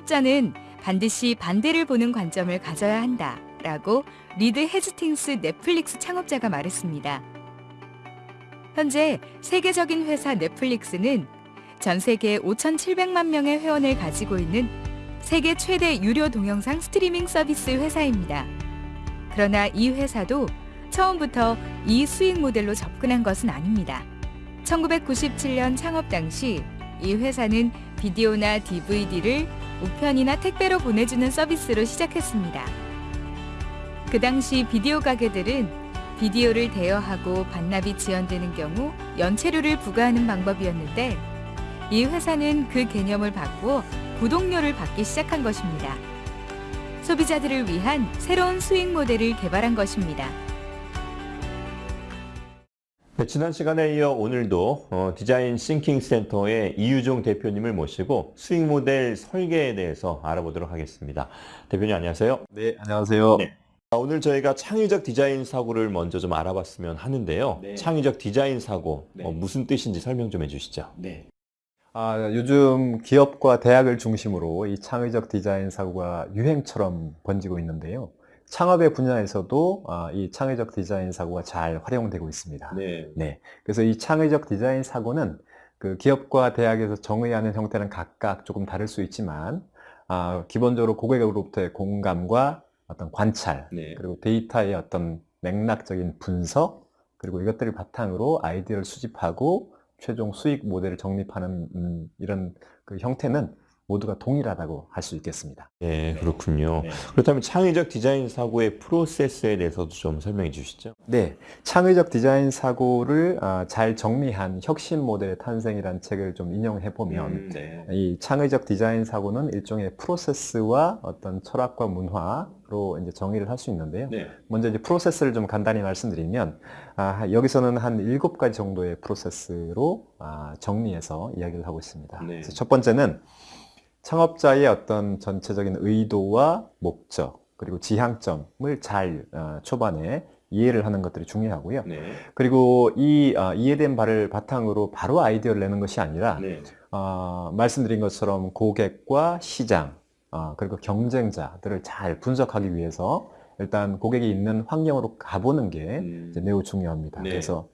창업자는 반드시 반대를 보는 관점을 가져야 한다. 라고 리드 헤이스팅스 넷플릭스 창업자가 말했습니다. 현재 세계적인 회사 넷플릭스는 전 세계 5,700만 명의 회원을 가지고 있는 세계 최대 유료 동영상 스트리밍 서비스 회사입니다. 그러나 이 회사도 처음부터 이 수익 모델로 접근한 것은 아닙니다. 1997년 창업 당시 이 회사는 비디오나 DVD를 우편이나 택배로 보내주는 서비스로 시작했습니다. 그 당시 비디오 가게들은 비디오를 대여하고 반납이 지연되는 경우 연체료를 부과하는 방법이었는데 이 회사는 그 개념을 바꾸어 구독료를 받기 시작한 것입니다. 소비자들을 위한 새로운 수익 모델을 개발한 것입니다. 네, 지난 시간에 이어 오늘도 어, 디자인 Thinking 센터의 이유종 대표님을 모시고 수익 모델 설계에 대해서 알아보도록 하겠습니다. 대표님 안녕하세요. 네, 안녕하세요. 네. 아, 오늘 저희가 창의적 디자인 사고를 먼저 좀 알아봤으면 하는데요. 네. 창의적 디자인 사고 네. 어, 무슨 뜻인지 설명 좀 해주시죠. 네. 아, 요즘 기업과 대학을 중심으로 이 창의적 디자인 사고가 유행처럼 번지고 있는데요. 창업의 분야에서도 아, 이 창의적 디자인 사고가 잘 활용되고 있습니다. 네. 네. 그래서 이 창의적 디자인 사고는 그 기업과 대학에서 정의하는 형태는 각각 조금 다를 수 있지만 아, 기본적으로 고객으로부터의 공감과 어떤 관찰 네. 그리고 데이터의 어떤 맥락적인 분석 그리고 이것들을 바탕으로 아이디어를 수집하고 최종 수익 모델을 정립하는 음, 이런 그 형태는 모두가 동일하다고 할 수 있겠습니다. 네, 그렇군요. 네. 그렇다면 창의적 디자인 사고의 프로세스에 대해서도 좀 설명해 주시죠. 네, 창의적 디자인 사고를 아, 잘 정리한 혁신 모델의 탄생이라는 책을 좀 인용해 보면 네. 이 창의적 디자인 사고는 일종의 프로세스와 어떤 철학과 문화로 이제 정의를 할 수 있는데요. 네. 먼저 이제 프로세스를 좀 간단히 말씀드리면 아, 여기서는 한 일곱 가지 정도의 프로세스로 아, 정리해서 이야기를 하고 있습니다. 네. 그래서 첫 번째는 창업자의 어떤 전체적인 의도와 목적 그리고 지향점을 잘 어, 초반에 이해를 하는 것들이 중요하고요. 네. 그리고 이 어, 이해된 바를 바탕으로 바로 아이디어를 내는 것이 아니라 네. 어, 말씀드린 것처럼 고객과 시장 어, 그리고 경쟁자들을 잘 분석하기 위해서 일단 고객이 있는 환경으로 가보는 게 음. 매우 중요합니다. 네. 그래서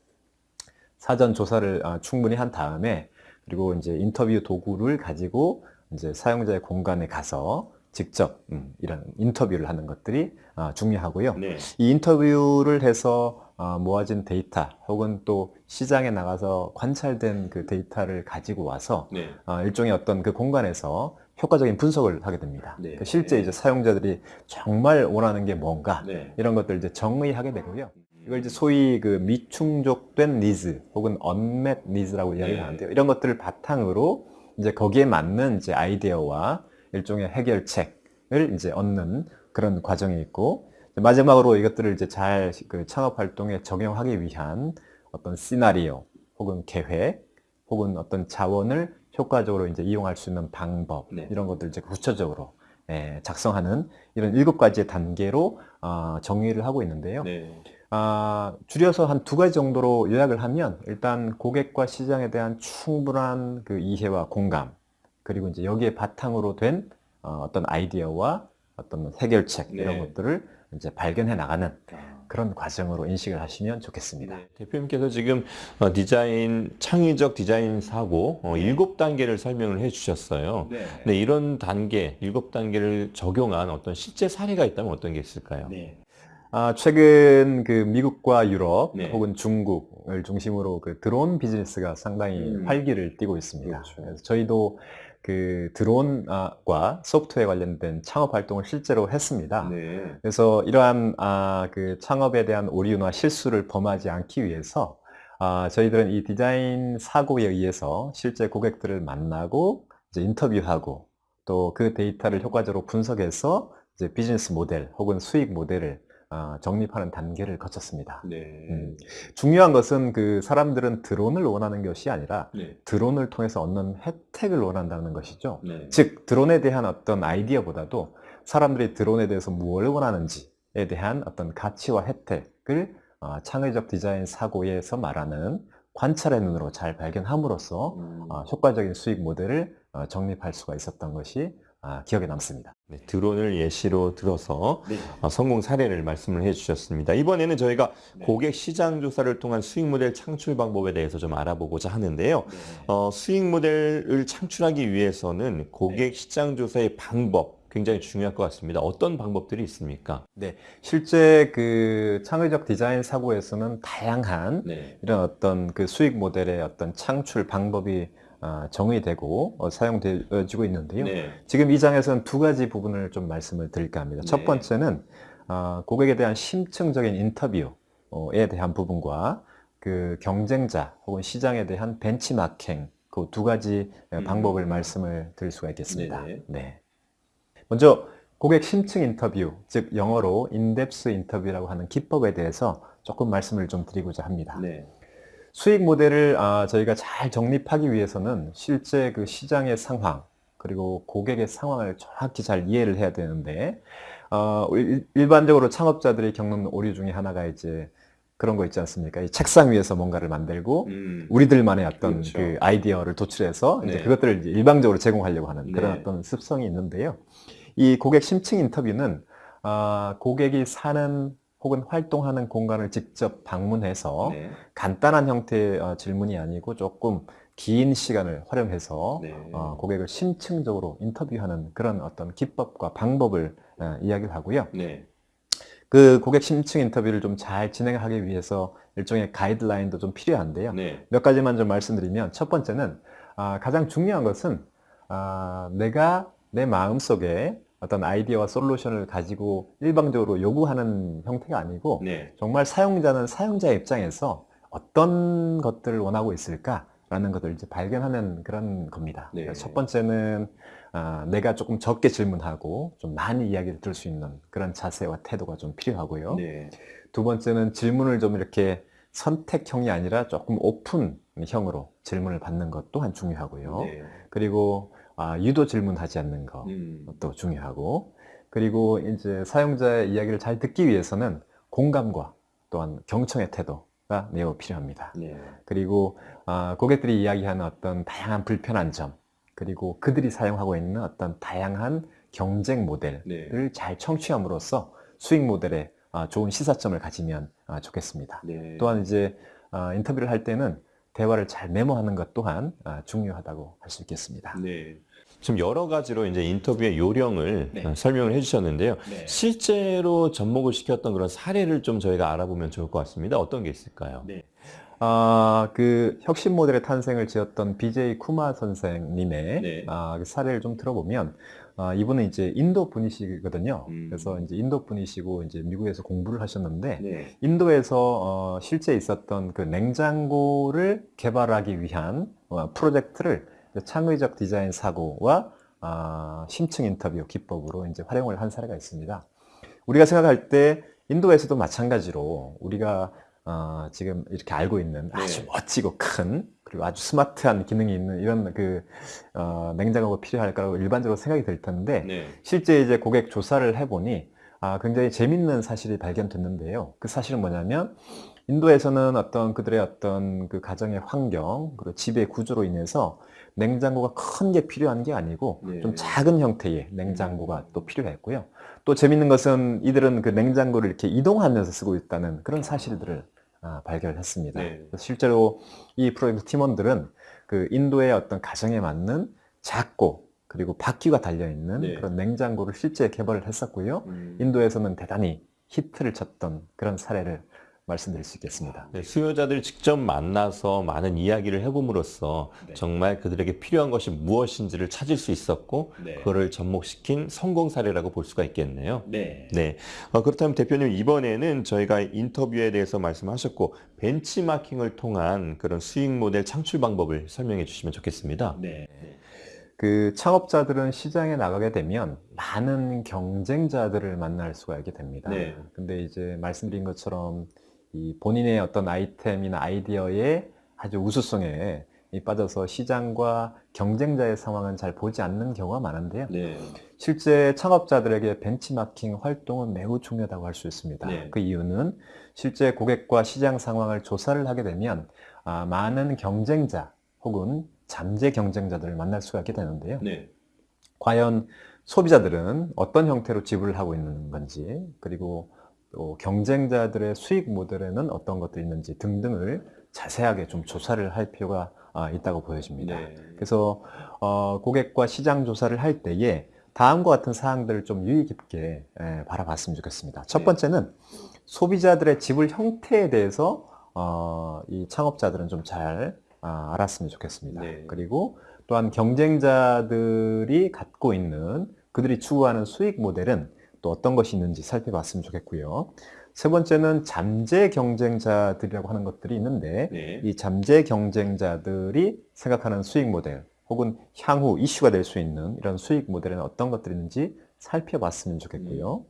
사전 조사를 어, 충분히 한 다음에 그리고 이제 인터뷰 도구를 가지고 이제 사용자의 공간에 가서 직접 음, 이런 인터뷰를 하는 것들이 어, 중요하고요. 네. 이 인터뷰를 해서 어, 모아진 데이터 혹은 또 시장에 나가서 관찰된 그 데이터를 가지고 와서 네. 어, 일종의 어떤 그 공간에서 효과적인 분석을 하게 됩니다. 네. 그 실제 이제 사용자들이 정말 원하는 게 뭔가 네. 이런 것들 이제 정의하게 되고요. 이걸 이제 소위 그 미충족된 니즈 혹은 unmet needs라고 이야기를 네. 하는데요. 이런 것들을 바탕으로 이제 거기에 맞는 이제 아이디어와 일종의 해결책을 이제 얻는 그런 과정이 있고 마지막으로 이것들을 이제 잘 그 창업 활동에 적용하기 위한 어떤 시나리오 혹은 계획 혹은 어떤 자원을 효과적으로 이제 이용할 수 있는 방법 네. 이런 것들 이제 구체적으로 예, 작성하는 이런 일곱 가지의 단계로 어, 정의를 하고 있는데요. 네. 아, 줄여서 한 두 가지 정도로 요약을 하면 일단 고객과 시장에 대한 충분한 그 이해와 공감 그리고 이제 여기에 바탕으로 된 어, 어떤 아이디어와 어떤 해결책 네. 이런 것들을 이제 발견해 나가는 아. 그런 과정으로 인식을 하시면 좋겠습니다. 네, 대표님께서 지금 어, 디자인 창의적 디자인 사고 어, 일곱 단계를 설명을 해 주셨어요. 네. 네, 이런 단계 일곱 단계를 적용한 어떤 실제 사례가 있다면 어떤 게 있을까요? 네. 아, 최근 그 미국과 유럽 네. 혹은 중국을 중심으로 그 드론 비즈니스가 상당히 음. 활기를 띠고 있습니다. 그렇죠. 그래서 저희도 그 드론과 소프트웨어 관련된 창업 활동을 실제로 했습니다. 네. 그래서 이러한 아, 그 창업에 대한 오류나 실수를 범하지 않기 위해서 아, 저희들은 이 디자인 사고에 의해서 실제 고객들을 만나고 이제 인터뷰하고 또 그 데이터를 효과적으로 분석해서 이제 비즈니스 모델 혹은 수익 모델을 아, 정립하는 단계를 거쳤습니다. 네. 음, 중요한 것은 그 사람들은 드론을 원하는 것이 아니라 네. 드론을 통해서 얻는 혜택을 원한다는 것이죠. 네. 즉 드론에 대한 어떤 아이디어보다도 사람들이 드론에 대해서 무엇을 원하는지에 대한 어떤 가치와 혜택을 어, 창의적 디자인 사고에서 말하는 관찰의 눈으로 잘 발견함으로써 음. 어, 효과적인 수익 모델을 어, 정립할 수가 있었던 것이 아, 기억에 남습니다. 네, 드론을 예시로 들어서 네. 어, 성공 사례를 말씀을 해주셨습니다. 이번에는 저희가 고객 시장 조사를 통한 수익 모델 창출 방법에 대해서 좀 알아보고자 하는데요. 어, 수익 모델을 창출하기 위해서는 고객 시장 조사의 방법 굉장히 중요할 것 같습니다. 어떤 방법들이 있습니까? 네, 실제 그 창의적 디자인 사고에서는 다양한 네. 이런 어떤 그 수익 모델의 어떤 창출 방법이 아, 정의되고 어, 사용되어지고 있는데요. 네. 지금 이 장에서는 두 가지 부분을 좀 말씀을 드릴까 합니다. 네. 첫 번째는 아, 고객에 대한 심층적인 인터뷰에 대한 부분과 그 경쟁자 혹은 시장에 대한 벤치마킹 그 두 가지 음. 방법을 말씀을 드릴 수가 있겠습니다. 네네. 네. 먼저 고객 심층 인터뷰, 즉 영어로 인덱스 인터뷰라고 하는 기법에 대해서 조금 말씀을 좀 드리고자 합니다. 네. 수익 모델을 아, 저희가 잘 정립하기 위해서는 실제 그 시장의 상황 그리고 고객의 상황을 정확히 잘 이해를 해야 되는데 어, 일- 일반적으로 창업자들이 겪는 오류 중에 하나가 이제 그런 거 있지 않습니까? 이 책상 위에서 뭔가를 만들고 음. 우리들만의 어떤 그렇죠. 그 아이디어를 도출해서 이제 네. 그것들을 이제 일방적으로 제공하려고 하는 그런 네. 어떤 습성이 있는데요. 이 고객 심층 인터뷰는 아, 고객이 사는 혹은 활동하는 공간을 직접 방문해서 네. 간단한 형태의 어, 질문이 아니고 조금 긴 시간을 활용해서 네. 어, 고객을 심층적으로 인터뷰하는 그런 어떤 기법과 방법을 어, 이야기를 하고요. 네. 그 고객 심층 인터뷰를 좀 잘 진행하기 위해서 일종의 가이드라인도 좀 필요한데요. 네. 몇 가지만 좀 말씀드리면 첫 번째는 아, 가장 중요한 것은 아, 내가 내 마음속에 어떤 아이디어와 솔루션을 가지고 일방적으로 요구하는 형태가 아니고 네. 정말 사용자는 사용자 입장에서 어떤 것들을 원하고 있을까라는 것을 이제 발견하는 그런 겁니다. 네. 첫 번째는 아, 내가 조금 적게 질문하고 좀 많이 이야기를 들을 수 있는 그런 자세와 태도가 좀 필요하고요. 네. 두 번째는 질문을 좀 이렇게 선택형이 아니라 조금 오픈형으로 질문을 받는 것 또한 중요하고요. 네. 그리고 아, 유도 질문하지 않는 것. 음. 또 중요하고 그리고 이제 사용자의 이야기를 잘 듣기 위해서는 공감과 또한 경청의 태도가 매우 필요합니다. 네. 그리고 아, 고객들이 이야기하는 어떤 다양한 불편한 점 그리고 그들이 사용하고 있는 어떤 다양한 경쟁 모델을 네. 잘 청취함으로써 수익 모델에 아, 좋은 시사점을 가지면 아, 좋겠습니다. 네. 또한 이제 아, 인터뷰를 할 때는 대화를 잘 메모하는 것 또한 아, 중요하다고 할 수 있겠습니다. 네. 지금 여러 가지로 이제 인터뷰의 요령을 네. 어, 설명을 해주셨는데요. 네. 실제로 접목을 시켰던 그런 사례를 좀 저희가 알아보면 좋을 것 같습니다. 어떤 게 있을까요? 네. 아, 그 혁신 모델의 탄생을 지었던 BJ 쿠마 선생님의 네. 아, 그 사례를 좀 들어보면 아, 이분은 이제 인도 분이시거든요. 음. 그래서 이제 인도 분이시고 이제 미국에서 공부를 하셨는데 네. 인도에서 어, 실제 있었던 그 냉장고를 개발하기 위한 어, 프로젝트를 창의적 디자인 사고와 아, 심층 인터뷰 기법으로 이제 활용을 한 사례가 있습니다. 우리가 생각할 때 인도에서도 마찬가지로 우리가 어, 지금 이렇게 알고 있는 아주 네. 멋지고 큰 그리고 아주 스마트한 기능이 있는 이런 그 어, 냉장고가 필요할 거라고 일반적으로 생각이 들 텐데 네. 실제 이제 고객 조사를 해보니 아, 굉장히 재밌는 사실이 발견됐는데요. 그 사실은 뭐냐면 인도에서는 어떤 그들의 어떤 그 가정의 환경 그리고 집의 구조로 인해서 냉장고가 큰 게 필요한 게 아니고 네. 좀 작은 형태의 냉장고가 또 필요했고요. 또 재밌는 것은 이들은 그 냉장고를 이렇게 이동하면서 쓰고 있다는 그런 사실들을 아, 발견을 했습니다. 네. 실제로 이 프로젝트 팀원들은 그 인도의 어떤 가정에 맞는 작고 그리고 바퀴가 달려 있는 네. 그런 냉장고를 실제 개발을 했었고요. 음. 인도에서는 대단히 히트를 쳤던 그런 사례를 말씀드릴 수 있겠습니다. 네, 수요자들 직접 만나서 많은 이야기를 해봄으로써 네. 정말 그들에게 필요한 것이 무엇인지를 찾을 수 있었고 네. 그거를 접목시킨 성공 사례라고 볼 수가 있겠네요. 네. 네. 어, 그렇다면 대표님 이번에는 저희가 인터뷰에 대해서 말씀하셨고 벤치마킹을 통한 그런 수익 모델 창출 방법을 설명해 주시면 좋겠습니다. 네. 그 창업자들은 시장에 나가게 되면 많은 경쟁자들을 만날 수가 있게 됩니다. 네. 근데 이제 말씀드린 것처럼 이 본인의 어떤 아이템이나 아이디어의 아주 우수성에 이 빠져서 시장과 경쟁자의 상황은 잘 보지 않는 경우가 많은데요. 네. 실제 창업자들에게 벤치마킹 활동은 매우 중요하다고 할 수 있습니다. 네. 그 이유는 실제 고객과 시장 상황을 조사를 하게 되면 아, 많은 경쟁자 혹은 잠재 경쟁자들을 만날 수가 있게 되는데요. 네. 과연 소비자들은 어떤 형태로 지불을 하고 있는 건지 그리고 또 경쟁자들의 수익 모델에는 어떤 것들이 있는지 등등을 자세하게 좀 조사를 할 필요가 아, 있다고 보여집니다. 네. 그래서 어, 고객과 시장 조사를 할 때에 다음과 같은 사항들을 좀 유의 깊게 예, 바라봤으면 좋겠습니다. 첫 네. 번째는 소비자들의 지불 형태에 대해서 어, 이 창업자들은 좀잘 아, 알았으면 좋겠습니다. 네. 그리고 또한 경쟁자들이 갖고 있는 그들이 추구하는 수익 모델은 또 어떤 것이 있는지 살펴봤으면 좋겠고요. 세 번째는 잠재 경쟁자들이라고 하는 것들이 있는데 네. 이 잠재 경쟁자들이 생각하는 수익 모델 혹은 향후 이슈가 될 수 있는 이런 수익 모델에는 어떤 것들이 있는지 살펴봤으면 좋겠고요.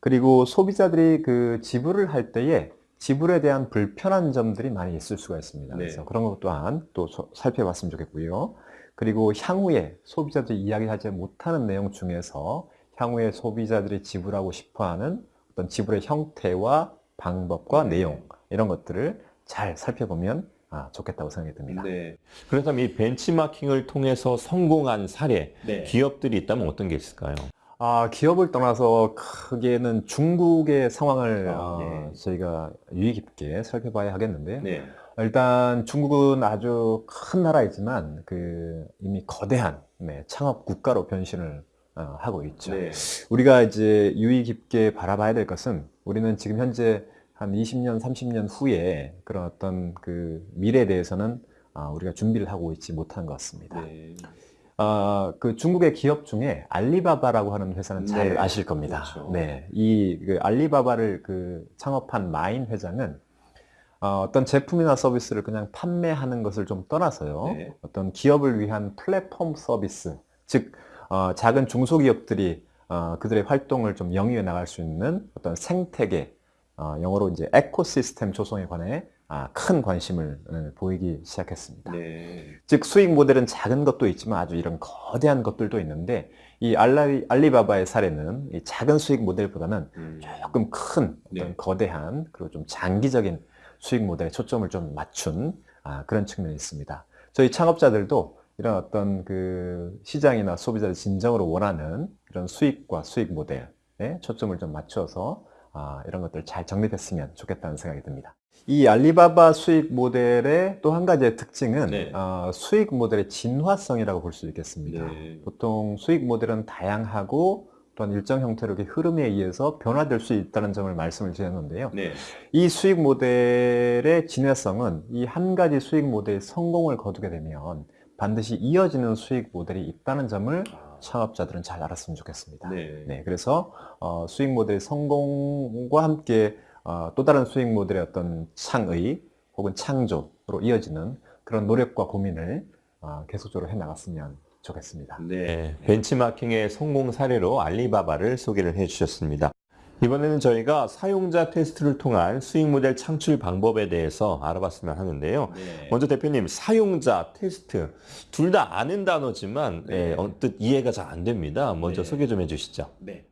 그리고 소비자들이 그 지불을 할 때에 지불에 대한 불편한 점들이 많이 있을 수가 있습니다. 네. 그래서 그런 것 또한 또 소- 살펴봤으면 좋겠고요. 그리고 향후에 소비자들이 이야기하지 못하는 내용 중에서 향후에 소비자들이 지불하고 싶어하는 어떤 지불의 형태와 방법과 네. 내용 이런 것들을 잘 살펴보면 아, 좋겠다고 생각이 듭니다. 네. 그렇다면 이 벤치마킹을 통해서 성공한 사례, 네. 기업들이 있다면 어떤 게 있을까요? 아, 기업을 떠나서 크게는 중국의 상황을 아, 어, 네. 저희가 유의 깊게 살펴봐야 하겠는데요. 네. 일단 중국은 아주 큰 나라이지만 그 이미 거대한 네, 창업 국가로 변신을 어, 하고 있죠. 네. 우리가 이제 유의 깊게 바라봐야 될 것은 우리는 지금 현재 한 20년, 30년 후에 그런 어떤 그 미래에 대해서는 아, 우리가 준비를 하고 있지 못한 것 같습니다. 네. 아, 그 중국의 기업 중에 알리바바라고 하는 회사는 잘 네, 아실 겁니다. 그렇죠. 네, 이 그 알리바바를 그 창업한 마인 회장은 어, 떤 제품이나 서비스를 그냥 판매하는 것을 좀 떠나서요. 네. 어떤 기업을 위한 플랫폼 서비스, 즉 어, 작은 중소기업들이 어, 그들의 활동을 좀 영위해 나갈 수 있는 어떤 생태계, 어, 영어로 이제 에코시스템 조성에 관해 아, 큰 관심을 어, 보이기 시작했습니다. 네. 즉 수익 모델은 작은 것도 있지만 아주 이런 거대한 것들도 있는데 이 알리, 알리바바의 사례는 이 작은 수익 모델보다는 음. 조금 큰 어떤 네. 거대한 그리고 좀 장기적인 수익 모델에 초점을 좀 맞춘 아, 그런 측면이 있습니다. 저희 창업자들도 이런 어떤 그 시장이나 소비자들이 진정으로 원하는 이런 수익과 수익 모델에 초점을 좀 맞춰서 아, 이런 것들을 잘 정립했으면 좋겠다는 생각이 듭니다. 이 알리바바 수익 모델의 또 한 가지의 특징은 네. 어, 수익 모델의 진화성이라고 볼 수 있겠습니다. 네. 보통 수익 모델은 다양하고 또한 일정 형태로 흐름에 의해서 변화될 수 있다는 점을 말씀을 드렸는데요. 네. 이 수익 모델의 진화성은 이 한 가지 수익 모델의 성공을 거두게 되면 반드시 이어지는 수익 모델이 있다는 점을 아, 창업자들은 잘 알았으면 좋겠습니다. 네. 네, 그래서 어, 수익 모델의 성공과 함께 어, 또 다른 수익 모델의 어떤 창의 혹은 창조로 이어지는 그런 노력과 고민을 어, 계속적으로 해 나갔으면 좋겠습니다. 네, 벤치마킹의 성공 사례로 알리바바를 소개를 해주셨습니다. 이번에는 저희가 사용자 테스트를 통한 수익 모델 창출 방법에 대해서 알아봤으면 하는데요. 네. 먼저 대표님, 사용자 테스트 둘 다 아는 단어지만 네. 예, 언뜻 이해가 잘 안 됩니다. 먼저 네. 소개 좀 해주시죠. 네.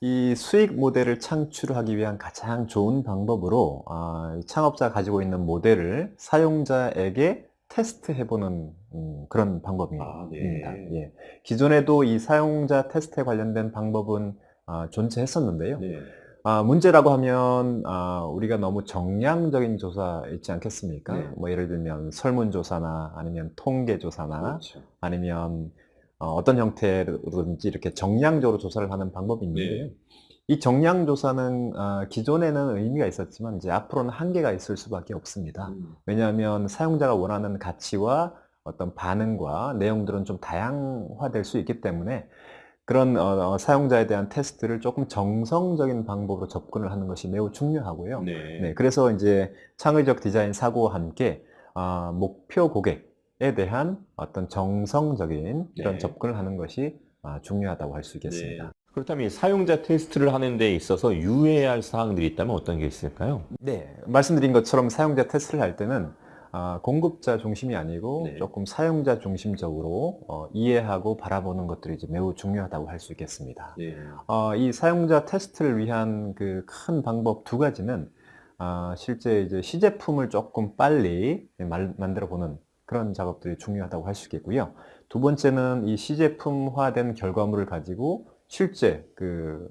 이 수익 모델을 창출하기 위한 가장 좋은 방법으로 아, 이 창업자가 가지고 있는 모델을 사용자에게 테스트해보는 음, 그런 방법입니다. 아, 네. 예. 기존에도 이 사용자 테스트에 관련된 방법은 아, 존재했었는데요. 네. 아, 문제라고 하면 아, 우리가 너무 정량적인 조사 있지 않겠습니까? 네. 뭐 예를 들면 설문조사나 아니면 통계조사나 그렇죠. 아니면 어, 어떤 형태로든지 이렇게 정량적으로 조사를 하는 방법이 있는데요. 네. 이 정량 조사는 아, 기존에는 의미가 있었지만 이제 앞으로는 한계가 있을 수밖에 없습니다. 음, 왜냐하면 사용자가 원하는 가치와 어떤 반응과 내용들은 좀 다양화될 수 있기 때문에 그런 어, 어, 사용자에 대한 테스트를 조금 정성적인 방법으로 접근을 하는 것이 매우 중요하고요. 네. 네, 그래서 이제 창의적 디자인 사고와 함께 아, 목표 고객에 대한 어떤 정성적인 이런 네. 접근을 하는 것이 아, 중요하다고 할 수 있겠습니다. 네. 그렇다면 이 사용자 테스트를 하는 데 있어서 유의해야 할 사항들이 있다면 어떤 게 있을까요? 네, 말씀드린 것처럼 사용자 테스트를 할 때는 아, 공급자 중심이 아니고 네. 조금 사용자 중심적으로 어, 이해하고 바라보는 것들이 이제 매우 중요하다고 할 수 있겠습니다. 네. 어, 이 사용자 테스트를 위한 그 큰 방법 두 가지는 아, 실제 이제 시제품을 조금 빨리 말- 만들어 보는 그런 작업들이 중요하다고 할 수 있겠고요. 두 번째는 이 시제품화된 결과물을 가지고 실제 그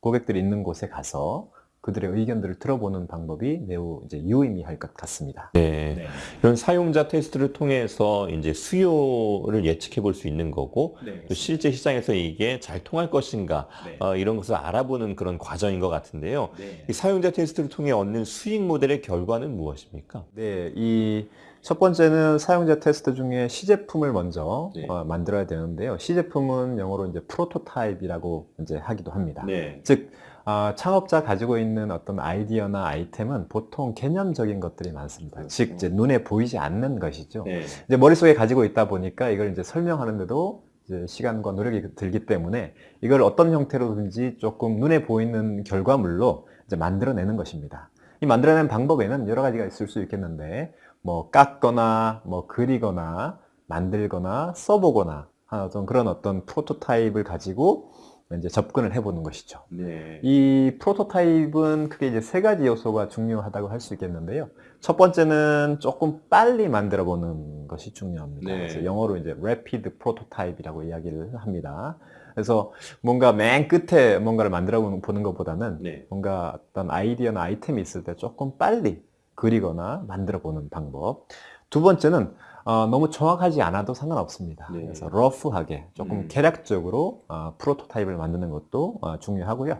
고객들이 있는 곳에 가서 그들의 의견들을 들어보는 방법이 매우 이제 유의미할 것 같습니다. 네. 이런 사용자 테스트를 통해서 이제 수요를 예측해 볼 수 있는 거고 또 실제 시장에서 이게 잘 통할 것인가 어, 이런 것을 알아보는 그런 과정인 것 같은데요. 이 사용자 테스트를 통해 얻는 수익 모델의 결과는 무엇입니까? 네, 이 첫 번째는 사용자 테스트 중에 시제품을 먼저 네. 어, 만들어야 되는데요. 시제품은 영어로 이제 프로토타입이라고 이제 하기도 합니다. 네. 즉 아, 창업자 가지고 있는 어떤 아이디어나 아이템은 보통 개념적인 것들이 많습니다. 그렇죠. 즉 이제 눈에 보이지 않는 것이죠. 네. 이제 머릿속에 가지고 있다 보니까 이걸 이제 설명하는데도 이제 시간과 노력이 들기 때문에 이걸 어떤 형태로든지 조금 눈에 보이는 결과물로 이제 만들어내는 것입니다. 이 만들어내는 방법에는 여러 가지가 있을 수 있겠는데 뭐 깎거나 뭐 그리거나 만들거나 써보거나 하는 어떤 그런 어떤 프로토타입을 가지고 이제 접근을 해보는 것이죠. 네. 이 프로토타입은 크게 이제 세 가지 요소가 중요하다고 할 수 있겠는데요. 첫 번째는 조금 빨리 만들어 보는 것이 중요합니다. 네. 그래서 영어로 이제 rapid prototype이라고 이야기를 합니다. 그래서 뭔가 맨 끝에 뭔가를 만들어 보는 것보다는 네. 뭔가 어떤 아이디어나 아이템이 있을 때 조금 빨리 그리거나 만들어 보는 방법. 두 번째는 어, 너무 정확하지 않아도 상관없습니다. 네. 그래서 러프하게 조금 음. 계략적으로 어, 프로토타입을 만드는 것도 어, 중요하고요.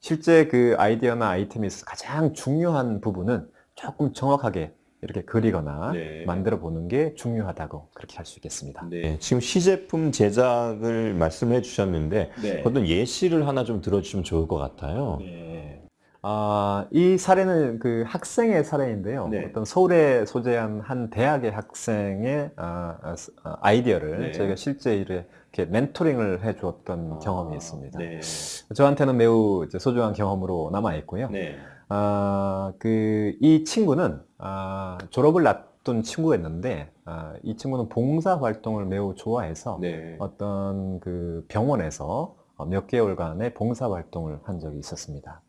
실제 그 아이디어나 아이템이 가장 중요한 부분은 조금 정확하게 이렇게 그리거나 네. 만들어 보는 게 중요하다고 그렇게 할 수 있겠습니다. 네. 지금 시제품 제작을 말씀해 주셨는데 네. 어떤 예시를 하나 좀 들어주시면 좋을 것 같아요. 네. 아, 이 사례는 그 학생의 사례인데요. 네. 어떤 서울에 소재한 한 대학의 학생의 아, 아, 스- 아, 아이디어를 네. 저희가 실제 이렇게 멘토링을 해 주었던 경험이 있습니다. 네. 저한테는 매우 이제 소중한 경험으로 남아 있고요. 네. 아, 그, 이 친구는, 아, 졸업을 앞둔 친구였는데, 아, 이 친구는 봉사 활동을 매우 좋아해서 네. 어떤 그 병원에서 어, 몇 개월간의 봉사 활동을 한 적이 있었습니다.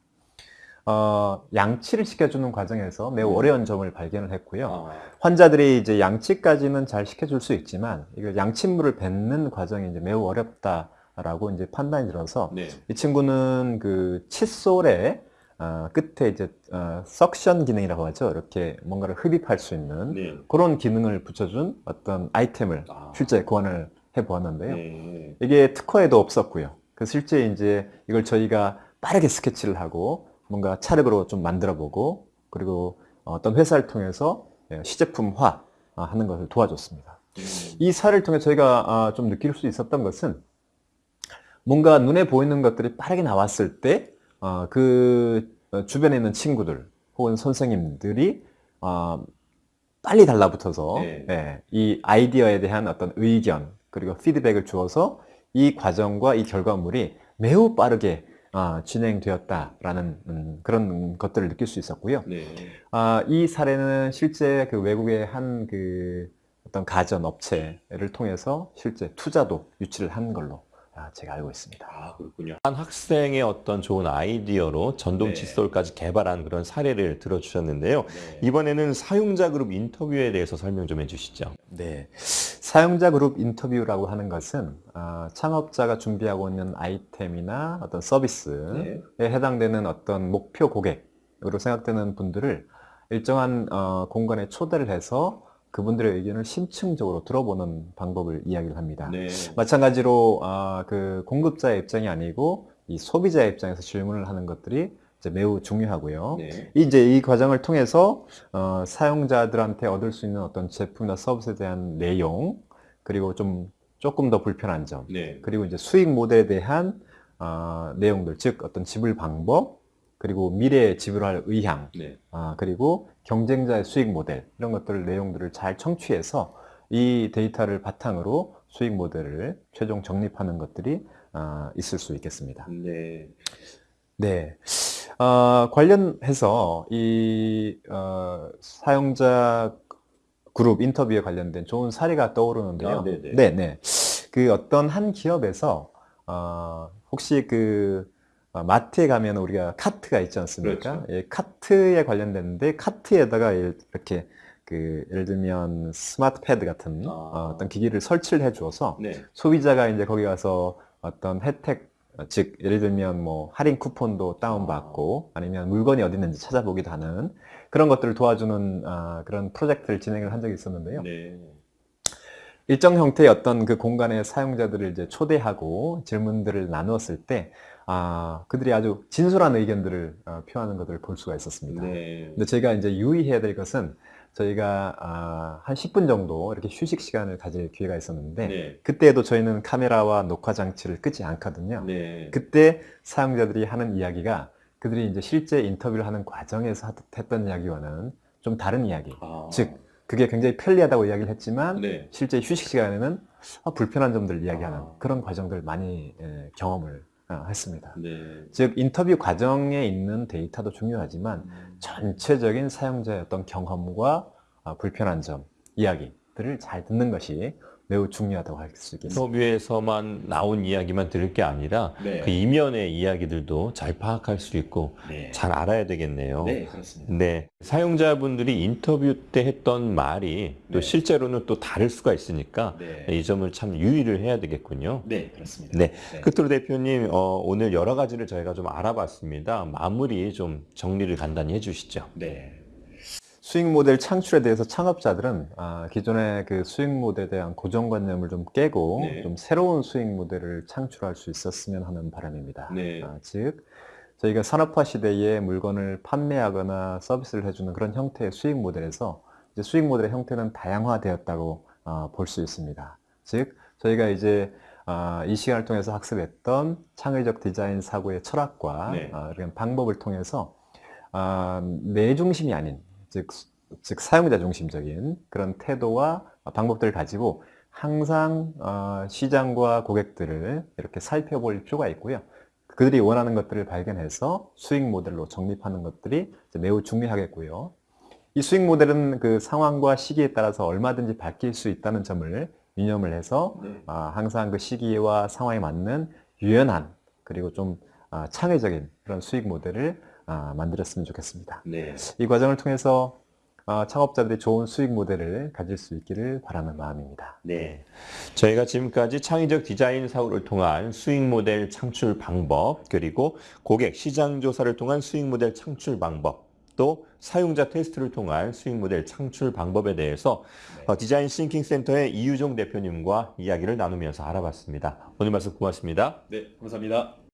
어, 양치를 시켜주는 과정에서 매우 음. 어려운 점을 발견을 했고요. 아, 환자들이 이제 양치까지는 잘 시켜줄 수 있지만, 이거 양침물을 뱉는 과정이 이제 매우 어렵다라고 이제 판단이 들어서, 네. 이 친구는 그 칫솔의 어, 끝에 이제 어, 석션 기능이라고 하죠. 이렇게 뭔가를 흡입할 수 있는 네. 그런 기능을 붙여준 어떤 아이템을 아. 실제 고안을 해 보았는데요. 네. 이게 특허에도 없었고요. 그 실제 이제 이걸 저희가 빠르게 스케치를 하고 뭔가 차력으로 좀 만들어 보고 그리고 어떤 회사를 통해서 예, 시제품화 아, 하는 것을 도와줬습니다. 이 사례를 통해 저희가 아, 좀 느낄 수 있었던 것은 뭔가 눈에 보이는 것들이 빠르게 나왔을 때, 어, 그 어, 주변에 있는 친구들 혹은 선생님들이 어, 빨리 달라붙어서 네. 예, 이 아이디어에 대한 어떤 의견 그리고 피드백을 주어서 이 과정과 이 결과물이 매우 빠르게 아, 진행되었다라는 음, 그런 것들을 느낄 수 있었고요. 네. 아, 이 사례는 실제 그 외국의 한 그 어떤 가전 업체를 통해서 실제 투자도 유치를 한 걸로 아, 제가 알고 있습니다. 아, 그렇군요. 한 학생의 어떤 좋은 아이디어로 전동 네. 칫솔까지 개발한 그런 사례를 들어주셨는데요. 이번에는 사용자 그룹 인터뷰에 대해서 설명 좀 해주시죠. 네. 사용자 그룹 인터뷰라고 하는 것은 아, 창업자가 준비하고 있는 아이템이나 어떤 서비스에 네. 해당되는 어떤 목표 고객으로 생각되는 분들을 일정한 어, 공간에 초대를 해서 그분들의 의견을 심층적으로 들어보는 방법을 이야기를 합니다. 네. 마찬가지로 아, 그 공급자의 입장이 아니고 이 소비자의 입장에서 질문을 하는 것들이 이제 매우 중요하고요. 네. 이제 이 과정을 통해서 어, 사용자들한테 얻을 수 있는 어떤 제품이나 서비스에 대한 내용 그리고 좀 조금 더 불편한 점 네. 그리고 이제 수익 모델에 대한 어, 내용들 즉 어떤 지불 방법 그리고 미래에 지불할 의향 네. 아, 그리고 경쟁자의 수익 모델 이런 것들 내용들을 잘 청취해서 이 데이터를 바탕으로 수익 모델을 최종 정립하는 것들이 아, 있을 수 있겠습니다. 네. 네. 어, 관련해서 이 어, 사용자 그룹 인터뷰에 관련된 좋은 사례가 떠오르는데요. 아, 네네. 네네. 그 어떤 한 기업에서 어, 혹시 그 어, 마트에 가면 우리가 카트가 있지 않습니까? 그렇죠. 예, 카트에 관련됐는데 카트에다가 이렇게 그 예를 들면 스마트 패드 같은 아. 어, 어떤 기기를 설치를 해 주어서 네. 소비자가 이제 거기 가서 어떤 혜택 어, 즉 예를 들면 뭐 할인 쿠폰도 다운받고 아니면 물건이 어디 있는지 찾아보기도 하는 그런 것들을 도와주는 아, 그런 프로젝트를 진행을 한 적이 있었는데요. 네. 일정 형태의 어떤 그 공간의 사용자들을 이제 초대하고 질문들을 나누었을 때 아, 그들이 아주 진솔한 의견들을 어, 표하는 것들을 볼 수가 있었습니다. 네. 근데 제가 이제 유의해야 될 것은 저희가 아, 한 10분 정도 이렇게 휴식 시간을 가질 기회가 있었는데 네. 그때에도 저희는 카메라와 녹화 장치를 끄지 않거든요. 네. 그때 사용자들이 하는 이야기가 그들이 이제 실제 인터뷰를 하는 과정에서 하- 했던 이야기와는 좀 다른 이야기. 아. 즉 그게 굉장히 편리하다고 이야기를 했지만 네. 실제 휴식 시간에는 아, 불편한 점들을 이야기하는 아. 그런 과정들 많이 예, 경험을 어, 했습니다. 네. 즉 인터뷰 과정에 있는 데이터도 중요하지만 음. 전체적인 사용자의 어떤 경험과 아, 불편한 점, 이야기들을 잘 듣는 것이 매우 중요하다고 할 수 있겠습니다. 인터뷰에서만 나온 이야기만 들을 게 아니라 네. 그 이면의 이야기들도 잘 파악할 수 있고 네. 잘 알아야 되겠네요. 네, 그렇습니다. 네. 사용자분들이 인터뷰 때 했던 말이 또 네. 실제로는 또 다를 수가 있으니까 네. 이 점을 참 유의를 해야 되겠군요. 네, 그렇습니다. 네. 끝으로 대표님, 어, 오늘 여러 가지를 저희가 좀 알아봤습니다. 마무리 좀 정리를 간단히 해주시죠. 네. 수익 모델 창출에 대해서 창업자들은 아, 기존의 그 수익 모델에 대한 고정관념을 좀 깨고 네. 좀 새로운 수익 모델을 창출할 수 있었으면 하는 바람입니다. 네. 아, 즉 저희가 산업화 시대에 물건을 판매하거나 서비스를 해주는 그런 형태의 수익 모델에서 이제 수익 모델의 형태는 다양화되었다고 어, 볼수 있습니다. 즉 저희가 이제 아, 이 시간을 통해서 학습했던 창의적 디자인 사고의 철학과 네. 아, 이런 방법을 통해서 아, 내 중심이 아닌 즉, 즉 사용자 중심적인 그런 태도와 방법들을 가지고 항상 어, 시장과 고객들을 이렇게 살펴볼 필요가 있고요. 그들이 원하는 것들을 발견해서 수익 모델로 정립하는 것들이 매우 중요하겠고요. 이 수익 모델은 그 상황과 시기에 따라서 얼마든지 바뀔 수 있다는 점을 유념을 해서 네. 아, 항상 그 시기와 상황에 맞는 유연한 그리고 좀 아, 창의적인 그런 수익 모델을 아, 만들었으면 좋겠습니다. 네. 이 과정을 통해서 아, 창업자들이 좋은 수익 모델을 가질 수 있기를 바라는 마음입니다. 네. 저희가 지금까지 창의적 디자인 사고를 통한 수익 모델 창출 방법, 그리고 고객 시장 조사를 통한 수익 모델 창출 방법, 또 사용자 테스트를 통한 수익 모델 창출 방법에 대해서 어, 디자인 Thinking 센터의 이유종 대표님과 이야기를 나누면서 알아봤습니다. 오늘 말씀 고맙습니다. 네, 감사합니다.